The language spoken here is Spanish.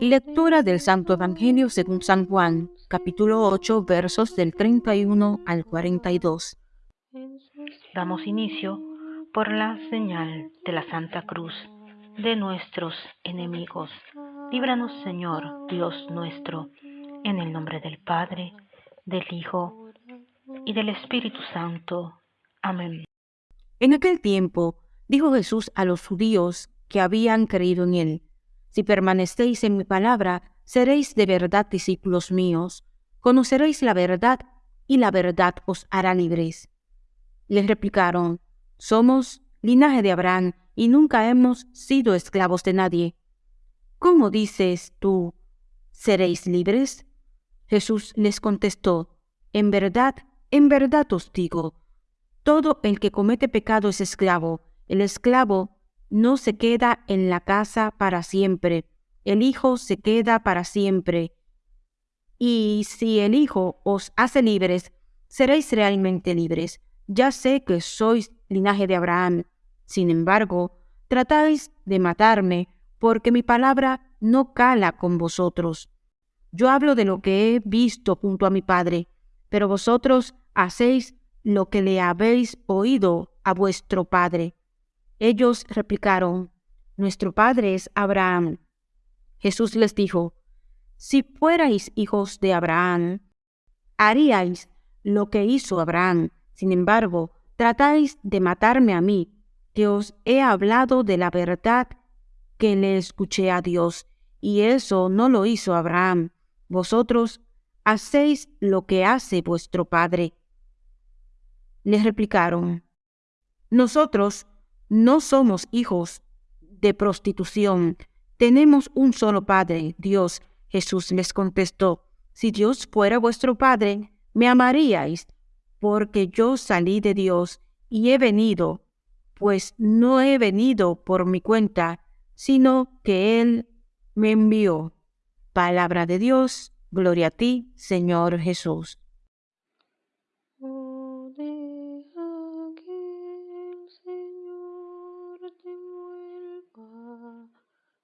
Lectura del Santo Evangelio según San Juan, capítulo 8, versos del 31 al 42. Damos inicio por la señal de la Santa Cruz de nuestros enemigos. Líbranos, Señor, Dios nuestro, en el nombre del Padre, del Hijo y del Espíritu Santo. Amén. En aquel tiempo dijo Jesús a los judíos que habían creído en él, Si permanecéis en mi palabra, seréis de verdad discípulos míos, conoceréis la verdad y la verdad os hará libres. Les replicaron, Somos linaje de Abraham y nunca hemos sido esclavos de nadie. ¿Cómo dices tú, seréis libres? Jesús les contestó, En verdad, en verdad os digo, todo el que comete pecado es esclavo. El esclavo no se queda en la casa para siempre. El Hijo se queda para siempre. Y si el Hijo os hace libres, seréis realmente libres. Ya sé que sois linaje de Abraham. Sin embargo, tratáis de matarme, porque mi palabra no cala con vosotros. Yo hablo de lo que he visto junto a mi Padre, pero vosotros hacéis lo que le habéis oído a vuestro padre. Ellos replicaron, Nuestro padre es Abraham. Jesús les dijo, Si fuerais hijos de Abraham, haríais lo que hizo Abraham. Sin embargo, tratáis de matarme a mí, que os he hablado de la verdad que le escuché a Dios, y eso no lo hizo Abraham. Vosotros hacéis lo que hace vuestro padre. Les replicaron, Nosotros no somos hijos de prostitución, tenemos un solo Padre, Dios. Jesús les contestó, Si Dios fuera vuestro Padre, me amaríais, porque yo salí de Dios y he venido, pues no he venido por mi cuenta, sino que Él me envió. Palabra de Dios, gloria a ti, Señor Jesús.